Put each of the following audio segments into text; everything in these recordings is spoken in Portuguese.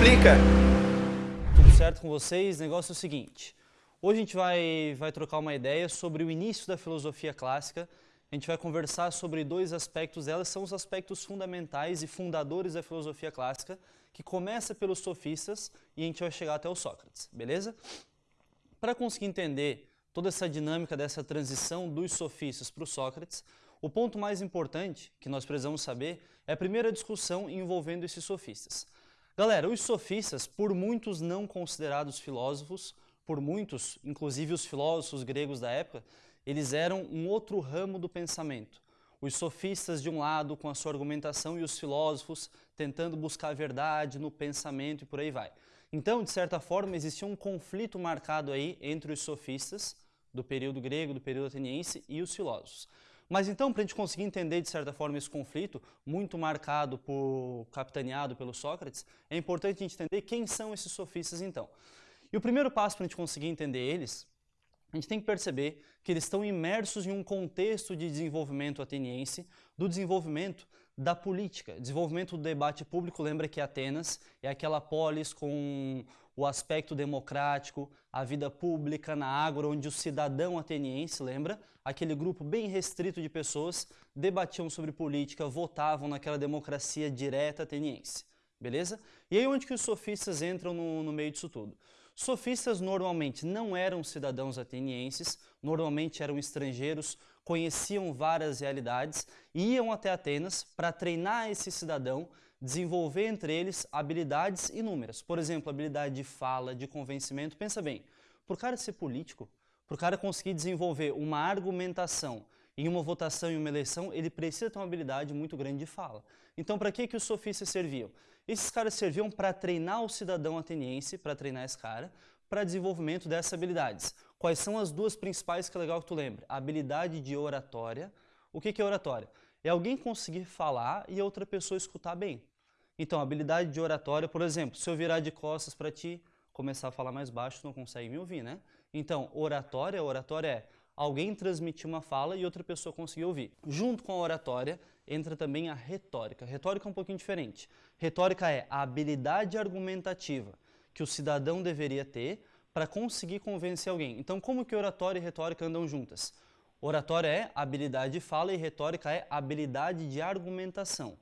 explica. Tudo certo com vocês? O negócio é o seguinte. Hoje a gente vai, vai trocar uma ideia sobre o início da filosofia clássica. A gente vai conversar sobre dois aspectos delas, são os aspectos fundamentais e fundadores da filosofia clássica, que começa pelos sofistas e a gente vai chegar até o Sócrates, beleza? Para conseguir entender toda essa dinâmica dessa transição dos sofistas para o Sócrates, o ponto mais importante que nós precisamos saber é a primeira discussão envolvendo esses sofistas. Galera, os sofistas, por muitos não considerados filósofos, por muitos, inclusive os filósofos gregos da época, eles eram um outro ramo do pensamento. Os sofistas de um lado com a sua argumentação e os filósofos tentando buscar a verdade no pensamento e por aí vai. Então, de certa forma, existia um conflito marcado aí entre os sofistas do período grego, do período ateniense e os filósofos. Mas então, para a gente conseguir entender, de certa forma, esse conflito, muito marcado por, capitaneado pelo Sócrates, é importante a gente entender quem são esses sofistas então. E o primeiro passo para a gente conseguir entender eles, a gente tem que perceber que eles estão imersos em um contexto de desenvolvimento ateniense, do desenvolvimento da política, desenvolvimento do debate público. Lembra que Atenas é aquela polis com o aspecto democrático, a vida pública na ágora, onde o cidadão ateniense, lembra? Aquele grupo bem restrito de pessoas debatiam sobre política, votavam naquela democracia direta ateniense, beleza? E aí onde que os sofistas entram no, no meio disso tudo? Sofistas normalmente não eram cidadãos atenienses, normalmente eram estrangeiros, conheciam várias realidades, iam até Atenas para treinar esse cidadão desenvolver entre eles habilidades inúmeras. Por exemplo, habilidade de fala, de convencimento. Pensa bem, por cara ser político, por cara conseguir desenvolver uma argumentação em uma votação e uma eleição, ele precisa ter uma habilidade muito grande de fala. Então, para que, que os sofistas serviam? Esses caras serviam para treinar o cidadão ateniense, para treinar esse cara, para desenvolvimento dessas habilidades. Quais são as duas principais que é legal que tu lembre? Habilidade de oratória. O que, é oratória? É alguém conseguir falar e outra pessoa escutar bem. Então, habilidade de oratória, por exemplo, se eu virar de costas para ti, começar a falar mais baixo, tu não consegue me ouvir, né? Então, oratória, oratória é alguém transmitir uma fala e outra pessoa conseguir ouvir. Junto com a oratória, entra também a retórica. Retórica é um pouquinho diferente. Retórica é a habilidade argumentativa que o cidadão deveria ter para conseguir convencer alguém. Então, como que oratória e retórica andam juntas? Oratória é habilidade de fala e retórica é habilidade de argumentação.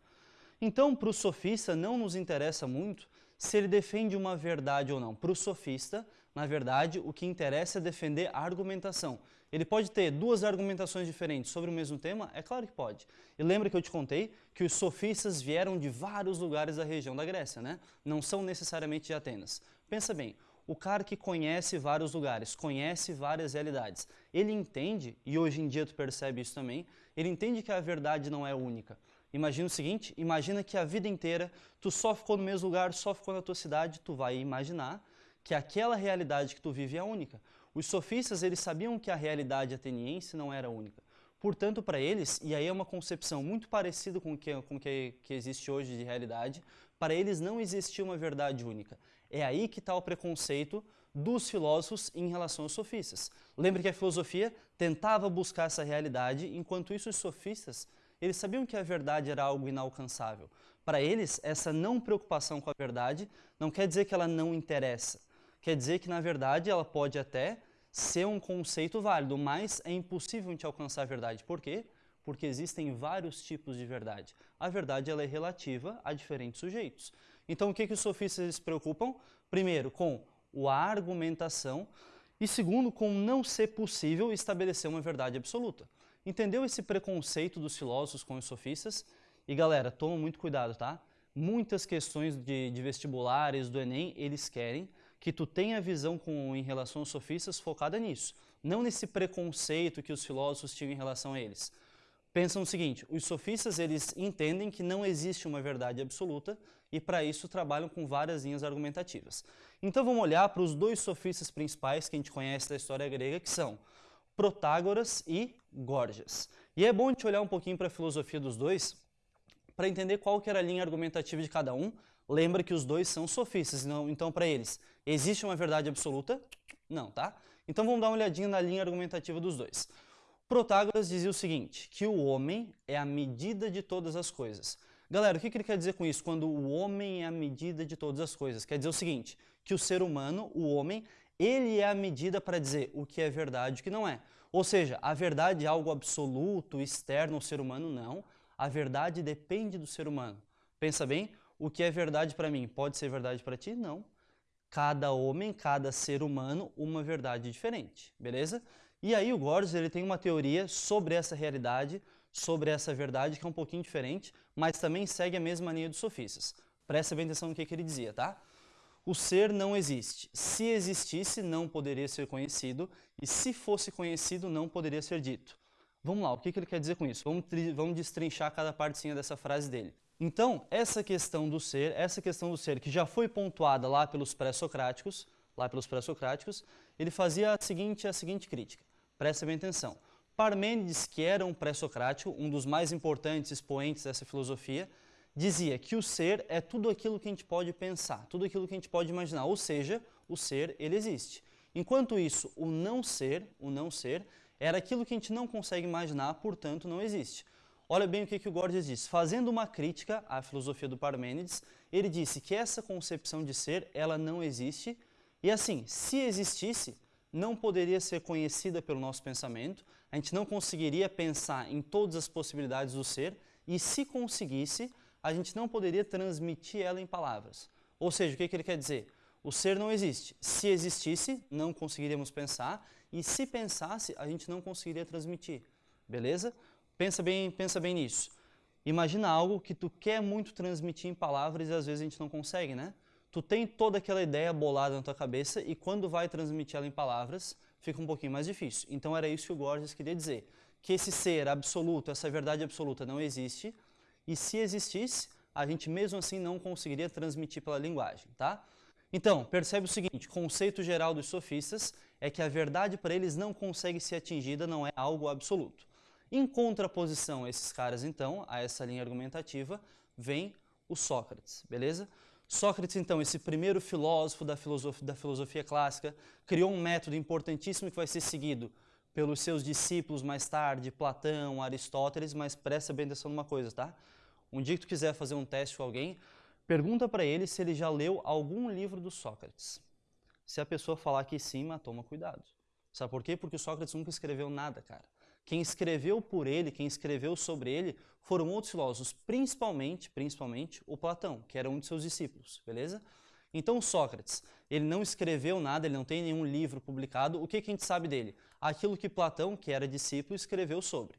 Então, para o sofista, não nos interessa muito se ele defende uma verdade ou não. Para o sofista, na verdade, o que interessa é defender a argumentação. Ele pode ter duas argumentações diferentes sobre o mesmo tema? É claro que pode. E lembra que eu te contei que os sofistas vieram de vários lugares da região da Grécia, né? Não são necessariamente de Atenas. Pensa bem, o cara que conhece vários lugares, conhece várias realidades, ele entende, e hoje em dia tu percebe isso também, ele entende que a verdade não é única. Imagina o seguinte, imagina que a vida inteira tu só ficou no mesmo lugar, só ficou na tua cidade, tu vai imaginar que aquela realidade que tu vive é única. Os sofistas, eles sabiam que a realidade ateniense não era única. Portanto, para eles, e aí é uma concepção muito parecida com o que, com que, que existe hoje de realidade, para eles não existia uma verdade única. É aí que está o preconceito dos filósofos em relação aos sofistas. Lembre que a filosofia tentava buscar essa realidade, enquanto isso os sofistas eles sabiam que a verdade era algo inalcançável. Para eles, essa não preocupação com a verdade não quer dizer que ela não interessa. Quer dizer que, na verdade, ela pode até ser um conceito válido, mas é impossível de alcançar a verdade. Por quê? Porque existem vários tipos de verdade. A verdade ela é relativa a diferentes sujeitos. Então, o que, que os sofistas se preocupam? Primeiro, com a argumentação e segundo, com não ser possível estabelecer uma verdade absoluta. Entendeu esse preconceito dos filósofos com os sofistas? E galera, toma muito cuidado, tá? Muitas questões de, de vestibulares, do Enem, eles querem que tu tenha visão com, em relação aos sofistas focada nisso. Não nesse preconceito que os filósofos tinham em relação a eles. Pensam o seguinte, os sofistas eles entendem que não existe uma verdade absoluta e para isso trabalham com várias linhas argumentativas. Então vamos olhar para os dois sofistas principais que a gente conhece da história grega, que são Protágoras e Gorgias. E é bom a gente olhar um pouquinho para a filosofia dos dois para entender qual que era a linha argumentativa de cada um. Lembra que os dois são sofistas, não, então para eles, existe uma verdade absoluta? Não, tá? Então vamos dar uma olhadinha na linha argumentativa dos dois. Protágoras dizia o seguinte, que o homem é a medida de todas as coisas. Galera, o que, ele quer dizer com isso? Quando o homem é a medida de todas as coisas. Quer dizer o seguinte, que o ser humano, o homem, ele é a medida para dizer o que é verdade e o que não é. Ou seja, a verdade é algo absoluto, externo ao ser humano? Não. A verdade depende do ser humano. Pensa bem, o que é verdade para mim pode ser verdade para ti? Não. Cada homem, cada ser humano, uma verdade diferente, beleza? E aí o Gorgias ele tem uma teoria sobre essa realidade, sobre essa verdade que é um pouquinho diferente, mas também segue a mesma linha dos sofistas. Presta bem atenção no que, que ele dizia, tá? O ser não existe. Se existisse, não poderia ser conhecido, e se fosse conhecido, não poderia ser dito. Vamos lá, o que, que ele quer dizer com isso? Vamos, vamos destrinchar cada partezinha dessa frase dele. Então, essa questão do ser, essa questão do ser que já foi pontuada lá pelos pré-socráticos, lá pelos pré-socráticos, ele fazia a seguinte, a seguinte crítica. Presta bem atenção. Parmênides, que era um pré-socrático, um dos mais importantes expoentes dessa filosofia, dizia que o ser é tudo aquilo que a gente pode pensar, tudo aquilo que a gente pode imaginar, ou seja, o ser, ele existe. Enquanto isso, o não ser, o não ser, era aquilo que a gente não consegue imaginar, portanto não existe. Olha bem o que, que o Gorgias diz. Fazendo uma crítica à filosofia do Parmênides, ele disse que essa concepção de ser, ela não existe, e assim, se existisse, não poderia ser conhecida pelo nosso pensamento, a gente não conseguiria pensar em todas as possibilidades do ser, e se conseguisse, a gente não poderia transmitir ela em palavras. Ou seja, o que, ele quer dizer? O ser não existe. Se existisse, não conseguiríamos pensar, e se pensasse, a gente não conseguiria transmitir. Beleza? Pensa bem, pensa bem nisso. Imagina algo que tu quer muito transmitir em palavras e às vezes a gente não consegue, né? Tu tem toda aquela ideia bolada na tua cabeça e quando vai transmitir ela em palavras, fica um pouquinho mais difícil. Então era isso que o Gorgias queria dizer, que esse ser absoluto, essa verdade absoluta não existe, e se existisse, a gente mesmo assim não conseguiria transmitir pela linguagem, tá? Então, percebe o seguinte, conceito geral dos sofistas é que a verdade para eles não consegue ser atingida, não é algo absoluto. Em contraposição a esses caras, então, a essa linha argumentativa, vem o Sócrates, beleza? Sócrates, então, esse primeiro filósofo da filosofia, da filosofia clássica, criou um método importantíssimo que vai ser seguido pelos seus discípulos mais tarde, Platão, Aristóteles, mas presta bem atenção numa coisa, tá? Um dia que tu quiser fazer um teste com alguém, pergunta para ele se ele já leu algum livro do Sócrates. Se a pessoa falar que sim, mas toma cuidado. Sabe por quê? Porque o Sócrates nunca escreveu nada, cara. Quem escreveu por ele, quem escreveu sobre ele, foram outros filósofos, principalmente, principalmente o Platão, que era um de seus discípulos, beleza? Então Sócrates, ele não escreveu nada, ele não tem nenhum livro publicado. O que, que a gente sabe dele? Aquilo que Platão, que era discípulo, escreveu sobre.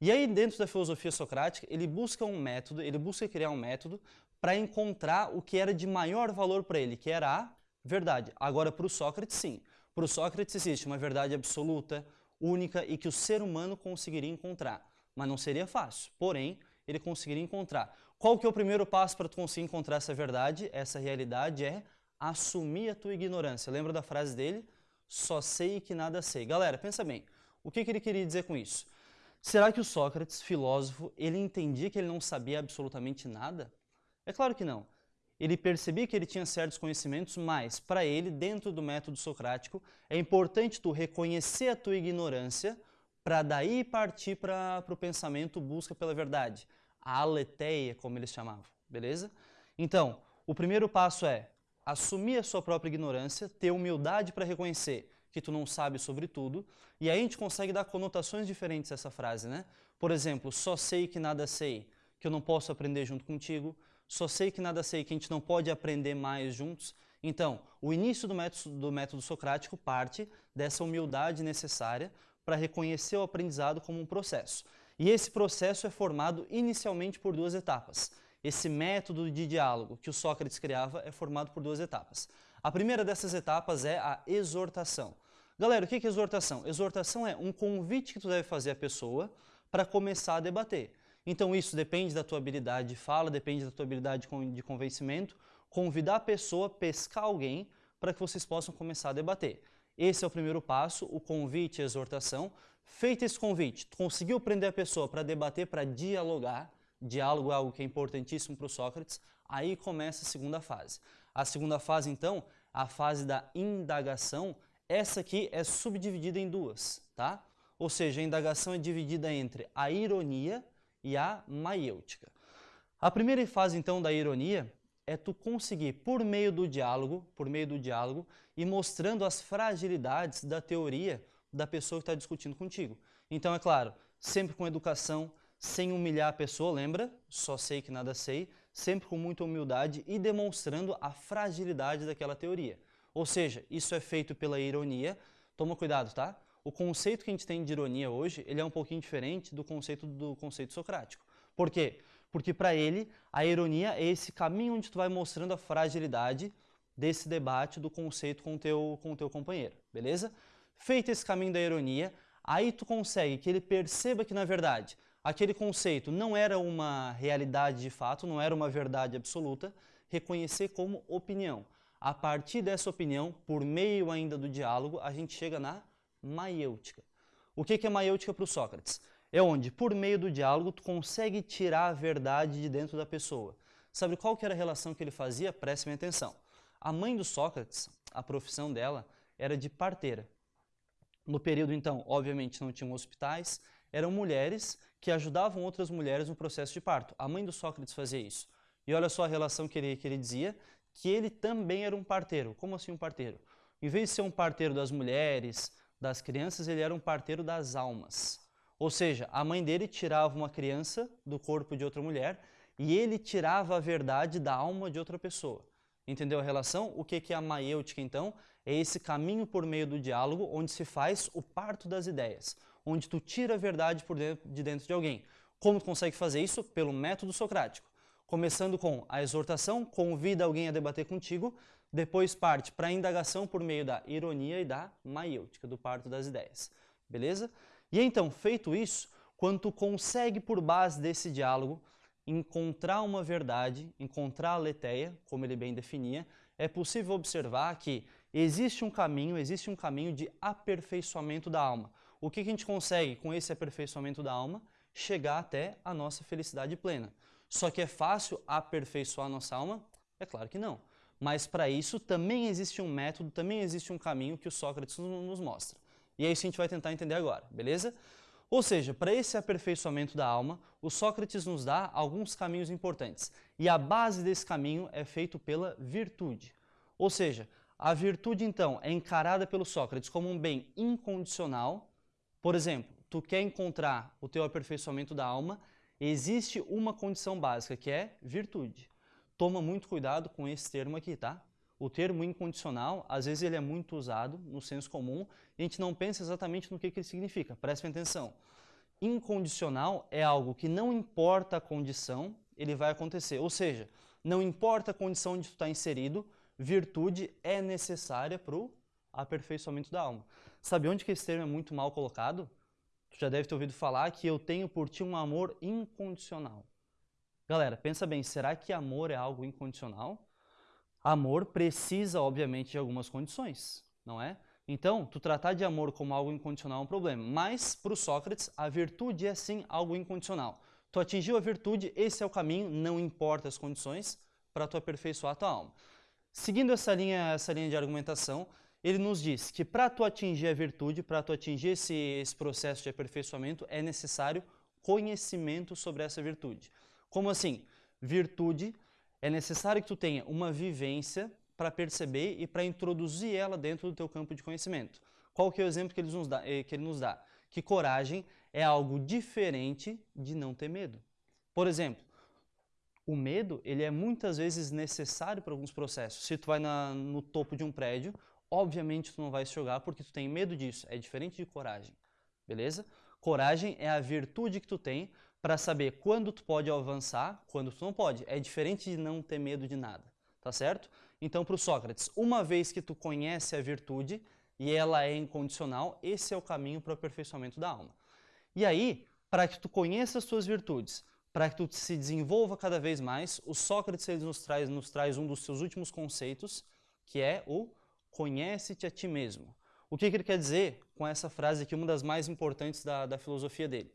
E aí, dentro da filosofia socrática, ele busca um método, ele busca criar um método para encontrar o que era de maior valor para ele, que era a verdade. Agora, para o Sócrates, sim. Para o Sócrates existe uma verdade absoluta, única e que o ser humano conseguiria encontrar. Mas não seria fácil, porém, ele conseguiria encontrar. Qual que é o primeiro passo para tu conseguir encontrar essa verdade, essa realidade? É assumir a tua ignorância. Lembra da frase dele? Só sei que nada sei. Galera, pensa bem, o que, que ele queria dizer com isso? Será que o Sócrates, filósofo, ele entendia que ele não sabia absolutamente nada? É claro que não. Ele percebia que ele tinha certos conhecimentos, mas para ele, dentro do método socrático, é importante tu reconhecer a tua ignorância para daí partir para o pensamento busca pela verdade, a aletheia, como eles chamavam, beleza? Então, o primeiro passo é assumir a sua própria ignorância, ter humildade para reconhecer que tu não sabe sobre tudo, e aí a gente consegue dar conotações diferentes a essa frase, né? Por exemplo, só sei que nada sei, que eu não posso aprender junto contigo, só sei que nada sei, que a gente não pode aprender mais juntos. Então, o início do método, do método socrático parte dessa humildade necessária para reconhecer o aprendizado como um processo. E esse processo é formado inicialmente por duas etapas. Esse método de diálogo que o Sócrates criava é formado por duas etapas. A primeira dessas etapas é a exortação. Galera, o que é exortação? Exortação é um convite que tu deve fazer à pessoa para começar a debater. Então isso depende da tua habilidade de fala, depende da tua habilidade de convencimento, convidar a pessoa, pescar alguém para que vocês possam começar a debater. Esse é o primeiro passo, o convite, a exortação. Feito esse convite, conseguiu prender a pessoa para debater, para dialogar, diálogo é algo que é importantíssimo para o Sócrates, aí começa a segunda fase. A segunda fase, então, a fase da indagação, essa aqui é subdividida em duas, tá? Ou seja, a indagação é dividida entre a ironia e a maiêutica. A primeira fase, então, da ironia é tu conseguir, por meio do diálogo, por meio do diálogo, e mostrando as fragilidades da teoria da pessoa que está discutindo contigo. Então, é claro, sempre com educação, sem humilhar a pessoa, lembra? Só sei que nada sei, sempre com muita humildade e demonstrando a fragilidade daquela teoria. Ou seja, isso é feito pela ironia. Toma cuidado, tá? O conceito que a gente tem de ironia hoje, ele é um pouquinho diferente do conceito do conceito socrático. Por quê? Porque para ele, a ironia é esse caminho onde tu vai mostrando a fragilidade desse debate do conceito com teu, com teu companheiro, beleza? Feito esse caminho da ironia, aí tu consegue que ele perceba que, na verdade, aquele conceito não era uma realidade de fato, não era uma verdade absoluta, reconhecer como opinião. A partir dessa opinião, por meio ainda do diálogo, a gente chega na maiêutica. O que é maiêutica para o Sócrates? é onde, por meio do diálogo, tu consegue tirar a verdade de dentro da pessoa. Sabe qual que era a relação que ele fazia? Prestem atenção. A mãe do Sócrates, a profissão dela era de parteira. No período, então, obviamente não tinham hospitais, eram mulheres que ajudavam outras mulheres no processo de parto. A mãe do Sócrates fazia isso. E olha só a relação que ele, que ele dizia, que ele também era um parteiro. Como assim um parteiro? Em vez de ser um parteiro das mulheres, das crianças, ele era um parteiro das almas. Ou seja, a mãe dele tirava uma criança do corpo de outra mulher e ele tirava a verdade da alma de outra pessoa. Entendeu a relação? O que é a maiêutica, então? É esse caminho por meio do diálogo onde se faz o parto das ideias, onde tu tira a verdade por dentro, de dentro de alguém. Como tu consegue fazer isso? Pelo método socrático. Começando com a exortação, convida alguém a debater contigo, depois parte para a indagação por meio da ironia e da maiêutica, do parto das ideias. Beleza? E então, feito isso, quando tu consegue, por base desse diálogo, encontrar uma verdade, encontrar a letéia, como ele bem definia, é possível observar que existe um caminho, existe um caminho de aperfeiçoamento da alma. O que a gente consegue com esse aperfeiçoamento da alma? Chegar até a nossa felicidade plena. Só que é fácil aperfeiçoar a nossa alma? É claro que não. Mas para isso também existe um método, também existe um caminho que o Sócrates nos mostra. E é isso que a gente vai tentar entender agora, beleza? Ou seja, para esse aperfeiçoamento da alma, o Sócrates nos dá alguns caminhos importantes. E a base desse caminho é feito pela virtude. Ou seja, a virtude, então, é encarada pelo Sócrates como um bem incondicional. Por exemplo, tu quer encontrar o teu aperfeiçoamento da alma, existe uma condição básica, que é virtude. Toma muito cuidado com esse termo aqui, tá? O termo incondicional, às vezes ele é muito usado no senso comum e a gente não pensa exatamente no que, que ele significa. Prestem atenção. Incondicional é algo que não importa a condição, ele vai acontecer. Ou seja, não importa a condição onde tu está inserido, virtude é necessária para o aperfeiçoamento da alma. Sabe onde que esse termo é muito mal colocado? Tu já deve ter ouvido falar que eu tenho por ti um amor incondicional. Galera, pensa bem, será que amor é algo incondicional? Amor precisa, obviamente, de algumas condições, não é? Então, tu tratar de amor como algo incondicional é um problema. Mas, para o Sócrates, a virtude é sim algo incondicional. Tu atingiu a virtude, esse é o caminho, não importa as condições, para tu aperfeiçoar a tua alma. Seguindo essa linha, essa linha de argumentação, ele nos diz que para tu atingir a virtude, para tu atingir esse, esse processo de aperfeiçoamento, é necessário conhecimento sobre essa virtude. Como assim? Virtude é necessário que tu tenha uma vivência para perceber e para introduzir ela dentro do teu campo de conhecimento. Qual que é o exemplo que ele nos dá? Eh, que, ele nos dá? que coragem é algo diferente de não ter medo. Por exemplo, o medo ele é muitas vezes necessário para alguns processos. Se tu vai na, no topo de um prédio, obviamente tu não vai se jogar porque tu tem medo disso. É diferente de coragem, beleza? Coragem é a virtude que tu tem para saber quando tu pode avançar, quando tu não pode. É diferente de não ter medo de nada, tá certo? Então, para o Sócrates, uma vez que tu conhece a virtude e ela é incondicional, esse é o caminho para o aperfeiçoamento da alma. E aí, para que tu conheça as tuas virtudes, para que tu se desenvolva cada vez mais, o Sócrates ele nos, traz, nos traz um dos seus últimos conceitos, que é o conhece-te a ti mesmo. O que, que, ele quer dizer com essa frase aqui, uma das mais importantes da, da filosofia dele?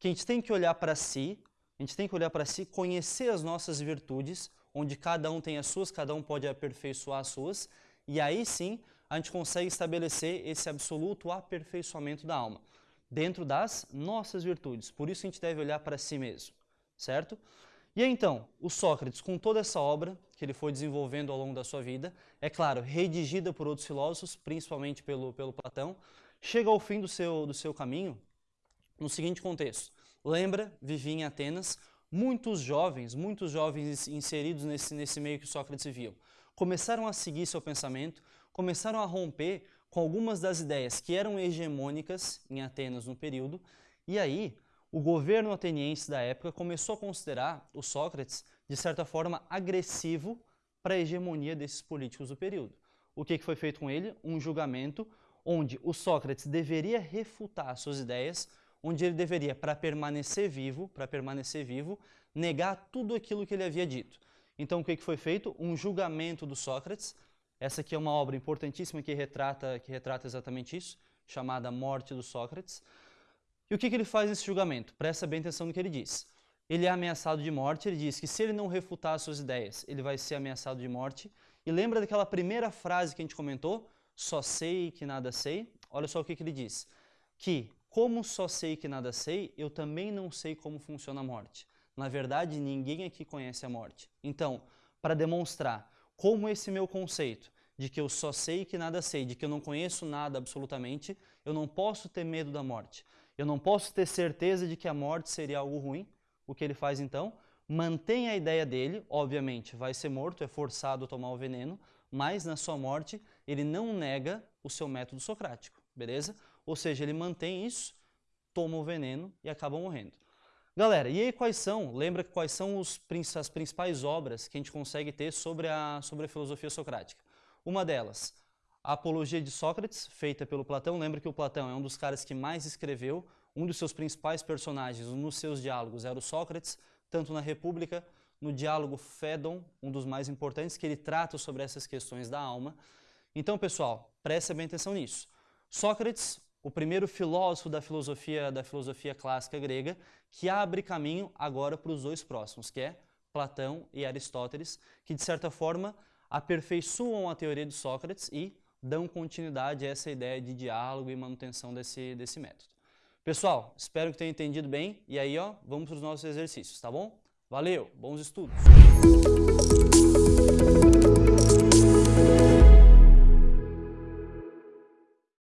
Que a gente tem que olhar para si, a gente tem que olhar para si, conhecer as nossas virtudes, onde cada um tem as suas, cada um pode aperfeiçoar as suas, e aí sim a gente consegue estabelecer esse absoluto aperfeiçoamento da alma, dentro das nossas virtudes. Por isso a gente deve olhar para si mesmo, certo? E então, o Sócrates, com toda essa obra que ele foi desenvolvendo ao longo da sua vida, é claro, redigida por outros filósofos, principalmente pelo, pelo Platão, chega ao fim do seu, do seu caminho no seguinte contexto. Lembra, vivia em Atenas, muitos jovens, muitos jovens inseridos nesse, nesse meio que Sócrates vivia, começaram a seguir seu pensamento, começaram a romper com algumas das ideias que eram hegemônicas em Atenas no período, e aí o governo ateniense da época começou a considerar o Sócrates, de certa forma, agressivo para a hegemonia desses políticos do período. O que, que foi feito com ele? Um julgamento onde o Sócrates deveria refutar suas ideias, onde ele deveria, para permanecer vivo, para permanecer vivo, negar tudo aquilo que ele havia dito. Então, o que, que foi feito? Um julgamento do Sócrates. Essa aqui é uma obra importantíssima que retrata, que retrata exatamente isso, chamada Morte do Sócrates. E o que, que ele faz nesse julgamento? Presta bem atenção no que ele diz. Ele é ameaçado de morte, ele diz que se ele não refutar as suas ideias, ele vai ser ameaçado de morte. E lembra daquela primeira frase que a gente comentou? Só sei que nada sei. Olha só o que, que ele diz. Que, como só sei que nada sei, eu também não sei como funciona a morte. Na verdade, ninguém aqui conhece a morte. Então, para demonstrar como esse meu conceito de que eu só sei que nada sei, de que eu não conheço nada absolutamente, eu não posso ter medo da morte. Eu não posso ter certeza de que a morte seria algo ruim. O que ele faz então? Mantém a ideia dele, obviamente vai ser morto, é forçado a tomar o veneno, mas na sua morte ele não nega o seu método socrático, beleza? Ou seja, ele mantém isso, toma o veneno e acaba morrendo. Galera, e aí quais são, lembra quais são os, as principais obras que a gente consegue ter sobre a, sobre a filosofia socrática? Uma delas, a Apologia de Sócrates, feita pelo Platão, lembra que o Platão é um dos caras que mais escreveu, um dos seus principais personagens nos seus diálogos era o Sócrates, tanto na República, no diálogo Fédon, um dos mais importantes, que ele trata sobre essas questões da alma. Então, pessoal, preste bem atenção nisso. Sócrates, o primeiro filósofo da filosofia, da filosofia clássica grega, que abre caminho agora para os dois próximos, que é Platão e Aristóteles, que de certa forma aperfeiçoam a teoria de Sócrates e dão continuidade a essa ideia de diálogo e manutenção desse, desse método. Pessoal, espero que tenham entendido bem e aí ó, vamos para os nossos exercícios, tá bom? Valeu, bons estudos!